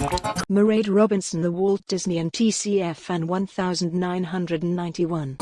Mairead Robinson The Walt Disney and TCF fan 1991